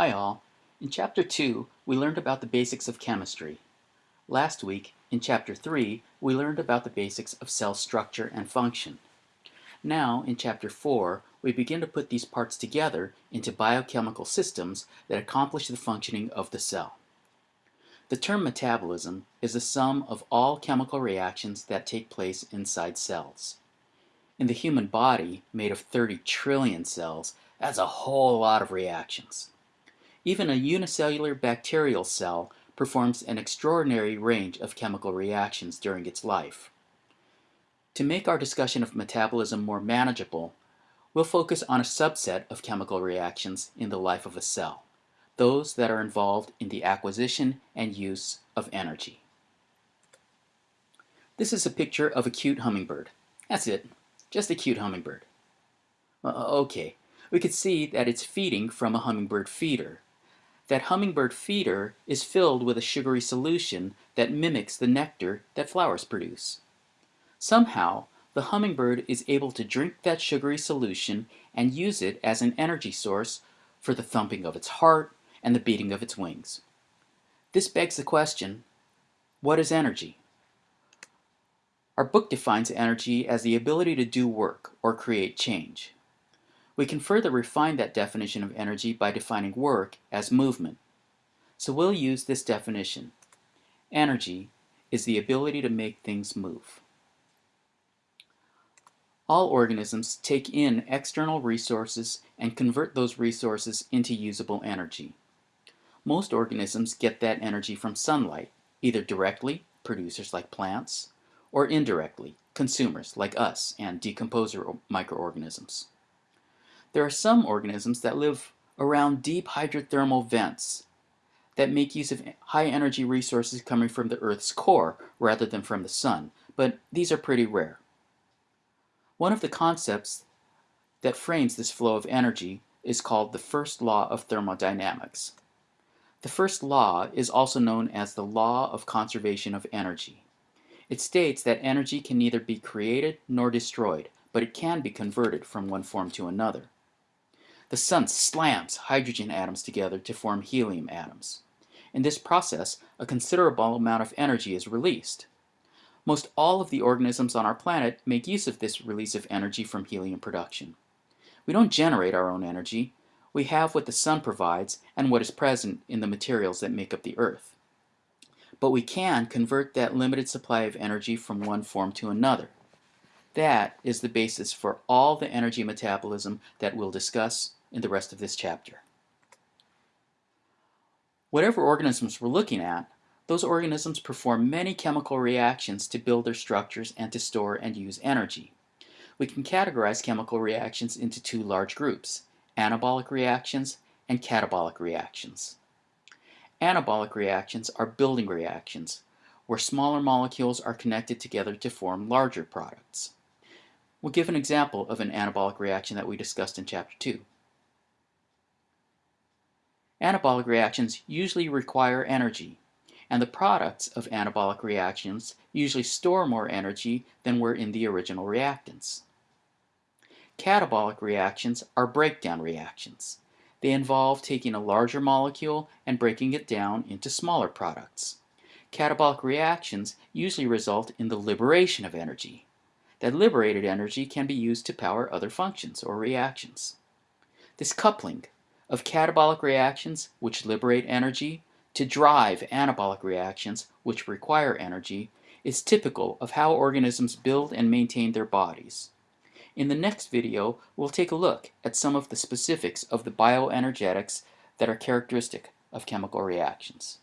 Hi all. In Chapter 2, we learned about the basics of chemistry. Last week, in Chapter 3, we learned about the basics of cell structure and function. Now, in Chapter 4, we begin to put these parts together into biochemical systems that accomplish the functioning of the cell. The term metabolism is the sum of all chemical reactions that take place inside cells. In the human body, made of 30 trillion cells, that's a whole lot of reactions. Even a unicellular bacterial cell performs an extraordinary range of chemical reactions during its life. To make our discussion of metabolism more manageable, we'll focus on a subset of chemical reactions in the life of a cell, those that are involved in the acquisition and use of energy. This is a picture of a cute hummingbird. That's it, just a cute hummingbird. Uh, okay, we could see that it's feeding from a hummingbird feeder, that hummingbird feeder is filled with a sugary solution that mimics the nectar that flowers produce. Somehow, the hummingbird is able to drink that sugary solution and use it as an energy source for the thumping of its heart and the beating of its wings. This begs the question, what is energy? Our book defines energy as the ability to do work or create change. We can further refine that definition of energy by defining work as movement. So we'll use this definition. Energy is the ability to make things move. All organisms take in external resources and convert those resources into usable energy. Most organisms get that energy from sunlight, either directly, producers like plants, or indirectly, consumers like us and decomposer microorganisms. There are some organisms that live around deep hydrothermal vents that make use of high energy resources coming from the Earth's core rather than from the sun, but these are pretty rare. One of the concepts that frames this flow of energy is called the first law of thermodynamics. The first law is also known as the law of conservation of energy. It states that energy can neither be created nor destroyed, but it can be converted from one form to another. The sun slams hydrogen atoms together to form helium atoms. In this process, a considerable amount of energy is released. Most all of the organisms on our planet make use of this release of energy from helium production. We don't generate our own energy. We have what the sun provides and what is present in the materials that make up the earth. But we can convert that limited supply of energy from one form to another. That is the basis for all the energy metabolism that we'll discuss in the rest of this chapter. Whatever organisms we're looking at, those organisms perform many chemical reactions to build their structures and to store and use energy. We can categorize chemical reactions into two large groups, anabolic reactions and catabolic reactions. Anabolic reactions are building reactions, where smaller molecules are connected together to form larger products. We'll give an example of an anabolic reaction that we discussed in Chapter 2. Anabolic reactions usually require energy, and the products of anabolic reactions usually store more energy than were in the original reactants. Catabolic reactions are breakdown reactions. They involve taking a larger molecule and breaking it down into smaller products. Catabolic reactions usually result in the liberation of energy. That liberated energy can be used to power other functions or reactions. This coupling of catabolic reactions, which liberate energy, to drive anabolic reactions, which require energy, is typical of how organisms build and maintain their bodies. In the next video, we'll take a look at some of the specifics of the bioenergetics that are characteristic of chemical reactions.